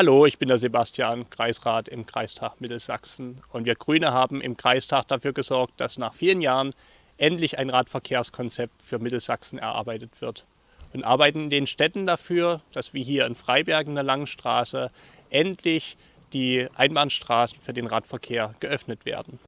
Hallo, ich bin der Sebastian, Kreisrat im Kreistag Mittelsachsen. Und wir Grüne haben im Kreistag dafür gesorgt, dass nach vielen Jahren endlich ein Radverkehrskonzept für Mittelsachsen erarbeitet wird. Und arbeiten in den Städten dafür, dass wir hier in Freiberg in der Langstraße endlich die Einbahnstraßen für den Radverkehr geöffnet werden.